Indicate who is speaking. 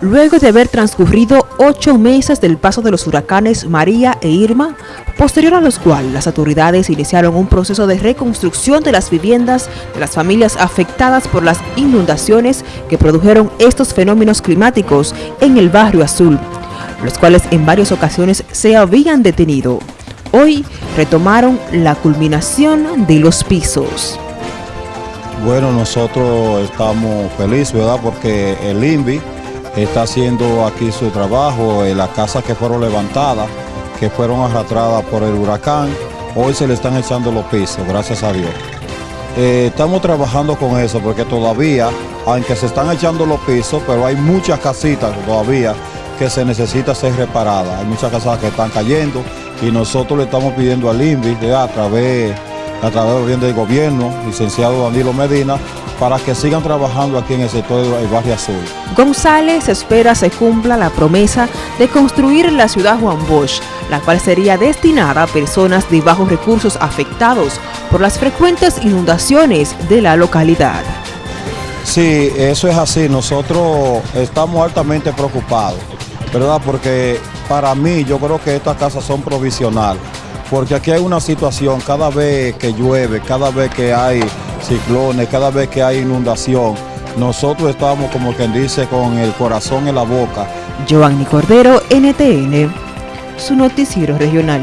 Speaker 1: Luego de haber transcurrido ocho meses del paso de los huracanes María e Irma, posterior a los cuales las autoridades iniciaron un proceso de reconstrucción de las viviendas de las familias afectadas por las inundaciones que produjeron estos fenómenos climáticos en el barrio Azul, los cuales en varias ocasiones se habían detenido. Hoy retomaron la culminación de los pisos.
Speaker 2: Bueno, nosotros estamos felices, ¿verdad? Porque el INVI está haciendo aquí su trabajo, en las casas que fueron levantadas, que fueron arrastradas por el huracán, hoy se le están echando los pisos, gracias a Dios. Eh, estamos trabajando con eso porque todavía, aunque se están echando los pisos, pero hay muchas casitas todavía que se necesita ser reparadas. Hay muchas casas que están cayendo y nosotros le estamos pidiendo al INVI a través a través del gobierno, licenciado Danilo Medina, para que sigan trabajando aquí en el sector del barrio Azul.
Speaker 1: González espera se cumpla la promesa de construir la ciudad Juan Bosch, la cual sería destinada a personas de bajos recursos afectados por las frecuentes inundaciones de la localidad.
Speaker 2: Sí, eso es así. Nosotros estamos altamente preocupados, ¿verdad? Porque para mí yo creo que estas casas son provisionales porque aquí hay una situación, cada vez que llueve, cada vez que hay ciclones, cada vez que hay inundación, nosotros estamos como quien dice con el corazón en la boca.
Speaker 1: Giovanni Cordero, NTN, su noticiero regional.